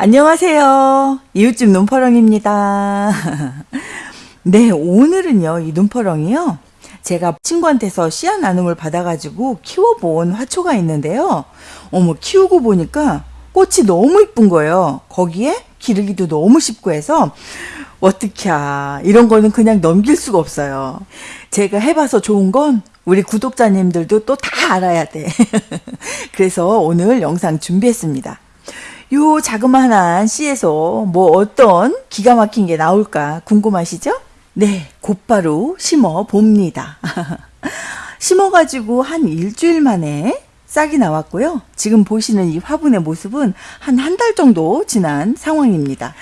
안녕하세요. 이웃집 눈퍼렁입니다. 네, 오늘은요, 이 눈퍼렁이요. 제가 친구한테서 씨앗 나눔을 받아가지고 키워본 화초가 있는데요. 어머, 키우고 보니까 꽃이 너무 이쁜 거예요. 거기에 기르기도 너무 쉽고 해서, 어떡해. 이런 거는 그냥 넘길 수가 없어요. 제가 해봐서 좋은 건 우리 구독자님들도 또 다 알아야 돼. 그래서 오늘 영상 준비했습니다. 요 자그마한 씨에서 뭐 어떤 기가 막힌 게 나올까 궁금하시죠? 네, 곧바로 심어 봅니다. 심어가지고 한 일주일 만에 싹이 나왔고요. 지금 보시는 이 화분의 모습은 한 한 달 정도 지난 상황입니다.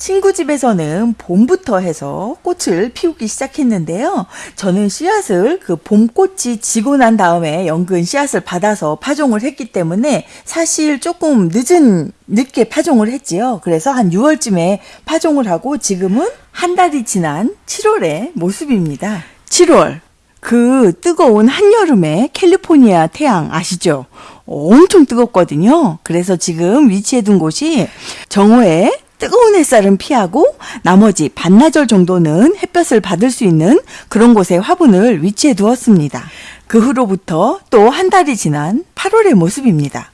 친구 집에서는 봄부터 해서 꽃을 피우기 시작했는데요. 저는 씨앗을 그 봄꽃이 지고 난 다음에 연근 씨앗을 받아서 파종을 했기 때문에 사실 조금 늦은, 늦게 파종을 했지요. 그래서 한 6월쯤에 파종을 하고 지금은 한 달이 지난 7월의 모습입니다. 7월. 그 뜨거운 한여름에 캘리포니아 태양 아시죠? 엄청 뜨겁거든요. 그래서 지금 위치해 둔 곳이 정오에 뜨거운 햇살은 피하고 나머지 반나절 정도는 햇볕을 받을 수 있는 그런 곳에 화분을 위치해 두었습니다. 그 후로부터 또 한 달이 지난 8월의 모습입니다.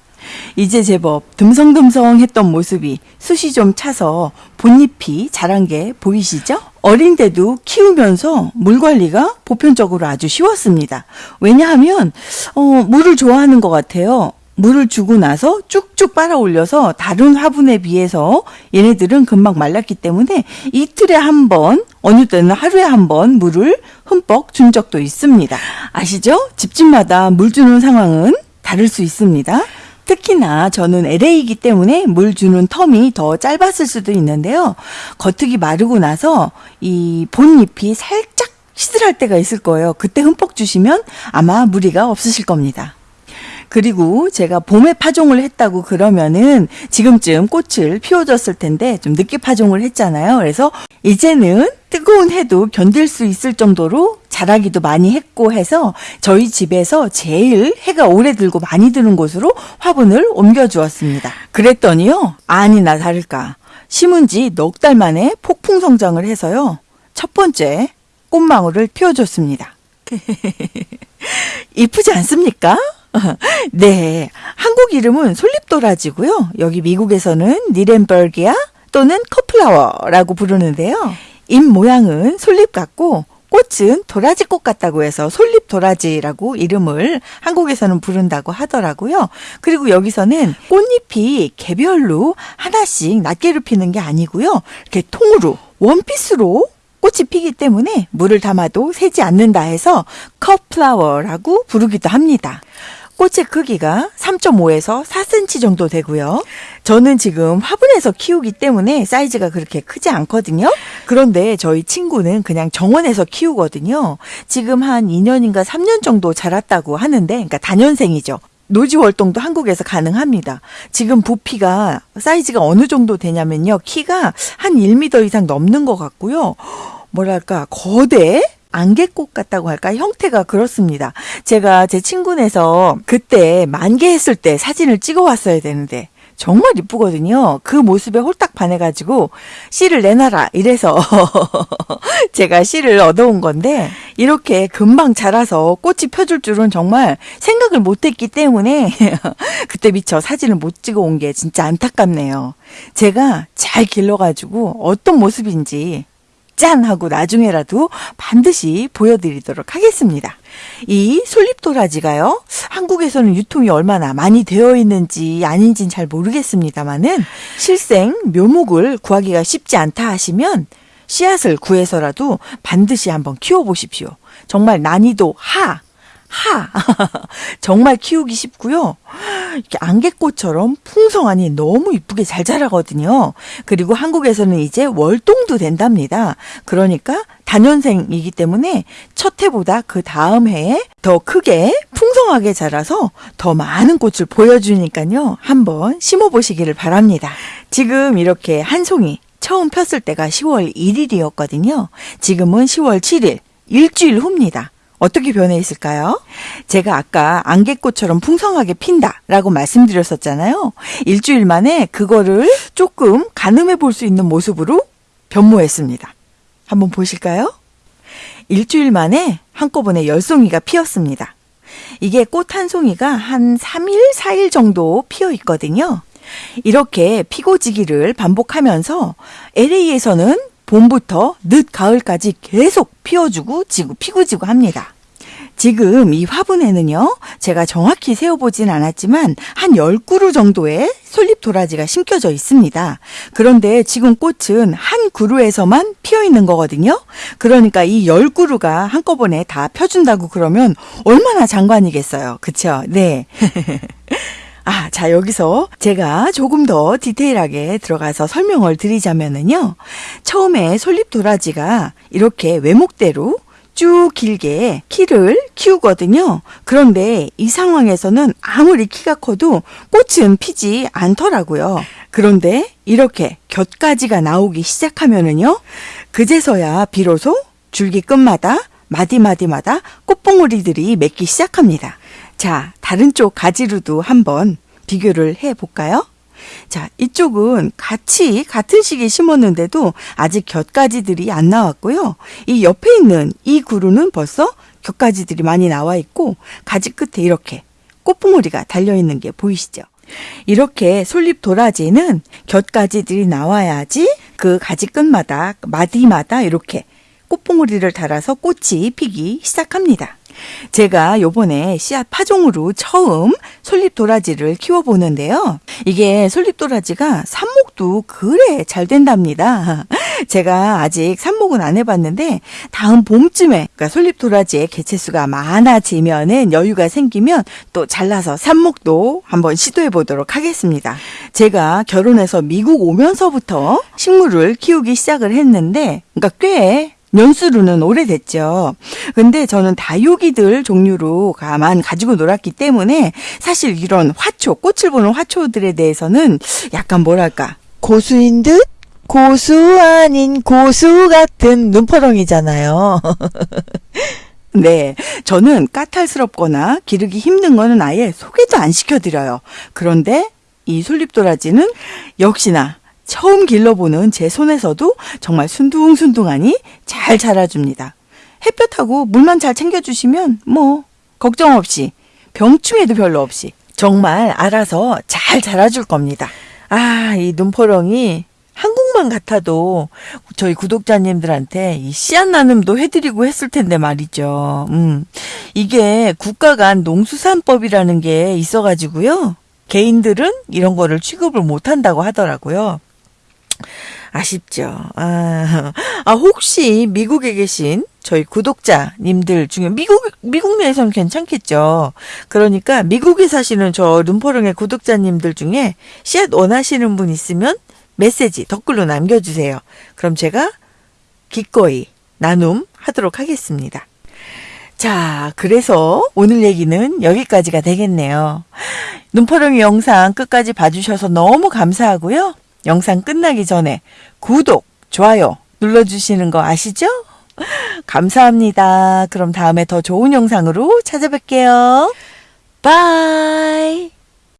이제 제법 듬성듬성 했던 모습이 숱이 좀 차서 본잎이 자란 게 보이시죠? 어린데도 키우면서 물 관리가 보편적으로 아주 쉬웠습니다. 왜냐하면, 어, 물을 좋아하는 것 같아요. 물을 주고 나서 쭉쭉 빨아 올려서 다른 화분에 비해서 얘네들은 금방 말랐기 때문에 이틀에 한 번, 어느 때는 하루에 한 번 물을 흠뻑 준 적도 있습니다. 아시죠? 집집마다 물 주는 상황은 다를 수 있습니다. 특히나 저는 LA이기 때문에 물 주는 텀이 더 짧았을 수도 있는데요. 겉흙이 마르고 나서 이 본잎이 살짝 시들할 때가 있을 거예요. 그때 흠뻑 주시면 아마 무리가 없으실 겁니다. 그리고 제가 봄에 파종을 했다고 그러면은 지금쯤 꽃을 피워줬을 텐데 좀 늦게 파종을 했잖아요. 그래서 이제는 뜨거운 해도 견딜 수 있을 정도로 자라기도 많이 했고 해서 저희 집에서 제일 해가 오래 들고 많이 드는 곳으로 화분을 옮겨 주었습니다. 그랬더니요. 아니나 다를까. 심은 지 넉 달 만에 폭풍 성장을 해서요. 첫 번째 꽃망울을 피워줬습니다. 이쁘지 않습니까? 네. 한국 이름은 솔잎도라지고요. 여기 미국에서는 니렌버기아 또는 커플라워라고 부르는데요. 잎 모양은 솔잎 같고 꽃은 도라지꽃 같다고 해서 솔잎 도라지라고 이름을 한국에서는 부른다고 하더라고요. 그리고 여기서는 꽃잎이 개별로 하나씩 낱개로 피는 게 아니고요. 이렇게 통으로 원피스로 꽃이 피기 때문에 물을 담아도 새지 않는다 해서 컵플라워라고 부르기도 합니다. 꽃의 크기가 3.5에서 4cm 정도 되고요. 저는 지금 화분에서 키우기 때문에 사이즈가 그렇게 크지 않거든요. 그런데 저희 친구는 그냥 정원에서 키우거든요. 지금 한 2년인가 3년 정도 자랐다고 하는데, 그러니까 단연생이죠. 노지 월동도 한국에서 가능합니다. 지금 부피가 사이즈가 어느 정도 되냐면요. 키가 한 1m 이상 넘는 것 같고요. 뭐랄까 거대 안개꽃 같다고 할까 형태가 그렇습니다. 제가 제 친구네서 그때 만개했을 때 사진을 찍어 왔어야 되는데 정말 이쁘거든요. 그 모습에 홀딱 반해가지고 씨를 내놔라 이래서 제가 씨를 얻어온 건데 이렇게 금방 자라서 꽃이 펴줄 줄은 정말 생각을 못했기 때문에 그때 미처 사진을 못 찍어 온 게 진짜 안타깝네요. 제가 잘 길러가지고 어떤 모습인지 짠! 하고 나중에라도 반드시 보여드리도록 하겠습니다. 이 솔잎도라지가요, 한국에서는 유통이 얼마나 많이 되어 있는지 아닌지는 잘 모르겠습니다만은 실생 묘목을 구하기가 쉽지 않다 하시면 씨앗을 구해서라도 반드시 한번 키워보십시오. 정말 난이도 하, 하 정말 키우기 쉽고요. 이렇게 안개꽃처럼 풍성하니 너무 이쁘게 잘 자라거든요. 그리고 한국에서는 이제 월동도 된답니다. 그러니까 단연생이기 때문에 첫 해보다 그 다음 해에 더 크게 풍성하게 자라서 더 많은 꽃을 보여주니까요. 한번 심어보시기를 바랍니다. 지금 이렇게 한 송이 처음 폈을 때가 10월 1일이었거든요. 지금은 10월 7일, 일주일 후입니다. 어떻게 변해 있을까요? 제가 아까 안개꽃처럼 풍성하게 핀다라고 말씀드렸었잖아요. 일주일 만에 그거를 조금 가늠해 볼 수 있는 모습으로 변모했습니다. 한번 보실까요? 일주일 만에 한꺼번에 열송이가 피었습니다. 이게 꽃 한 송이가 한 3일, 4일 정도 피어 있거든요. 이렇게 피고지기를 반복하면서 LA에서는 봄부터 늦 가을까지 계속 피어주고 지고 피고 지고 합니다. 지금 이 화분에는요, 제가 정확히 세어보진 않았지만, 한 10그루 정도의 솔잎 도라지가 심겨져 있습니다. 그런데 지금 꽃은 한 그루에서만 피어 있는 거거든요. 그러니까 이 10그루가 한꺼번에 다 펴준다고 그러면 얼마나 장관이겠어요. 그쵸? 네. 아, 자, 여기서 제가 조금 더 디테일하게 들어가서 설명을 드리자면은요. 처음에 솔잎 도라지가 이렇게 외목대로 쭉 길게 키를 키우거든요. 그런데 이 상황에서는 아무리 키가 커도 꽃은 피지 않더라고요. 그런데 이렇게 곁가지가 나오기 시작하면은요. 그제서야 비로소 줄기 끝마다 마디마디마다 꽃봉오리들이 맺기 시작합니다. 자, 다른 쪽 가지로도 한번 비교를 해 볼까요? 자, 이쪽은 같이 같은 시기에 심었는데도 아직 곁가지들이 안 나왔고요. 이 옆에 있는 이 그루는 벌써 곁가지들이 많이 나와 있고 가지 끝에 이렇게 꽃봉오리가 달려 있는 게 보이시죠? 이렇게 솔잎 도라지는 곁가지들이 나와야지 그 가지 끝마다 마디마다 이렇게 꽃봉오리를 달아서 꽃이 피기 시작합니다. 제가 요번에 씨앗 파종으로 처음 솔잎 도라지를 키워보는데요. 이게 솔잎 도라지가 삽목도 그래 잘 된답니다. 제가 아직 삽목은 안 해봤는데 다음 봄쯤에 그러니까 솔잎 도라지의 개체수가 많아지면은 여유가 생기면 또 잘라서 삽목도 한번 시도해 보도록 하겠습니다. 제가 결혼해서 미국 오면서부터 식물을 키우기 시작을 했는데 그러니까 꽤 연수로는 오래됐죠. 근데 저는 다육이들 종류로 가만 가지고 놀았기 때문에 사실 이런 화초, 꽃을 보는 화초들에 대해서는 약간 뭐랄까. 고수인 듯 고수 아닌 고수 같은 눈퍼렁이잖아요. 네. 저는 까탈스럽거나 기르기 힘든 거는 아예 소개도 안 시켜드려요. 그런데 이 솔잎도라지는 역시나 처음 길러보는 제 손에서도 정말 순둥순둥하니 잘 자라줍니다. 햇볕하고 물만 잘 챙겨주시면 뭐 걱정 없이 병충해도 별로 없이 정말 알아서 잘 자라줄 겁니다. 아, 이 눈포렁이 한국만 같아도 저희 구독자님들한테 이 씨앗 나눔도 해드리고 했을 텐데 말이죠. 음, 이게 국가 간 농수산법이라는 게 있어가지고요. 개인들은 이런 거를 취급을 못 한다고 하더라고요. 아쉽죠. 아, 아, 혹시 미국에 계신 저희 구독자님들 중에 미국, 미국 내에서는 괜찮겠죠. 그러니까 미국에 사시는 저 눈포릉의 구독자님들 중에 씨앗 원하시는 분 있으면 메시지 댓글로 남겨주세요. 그럼 제가 기꺼이 나눔 하도록 하겠습니다. 자, 그래서 오늘 얘기는 여기까지가 되겠네요. 눈포릉이 영상 끝까지 봐주셔서 너무 감사하고요. 영상 끝나기 전에 구독, 좋아요 눌러주시는 거 아시죠? 감사합니다. 그럼 다음에 더 좋은 영상으로 찾아뵐게요. 바이.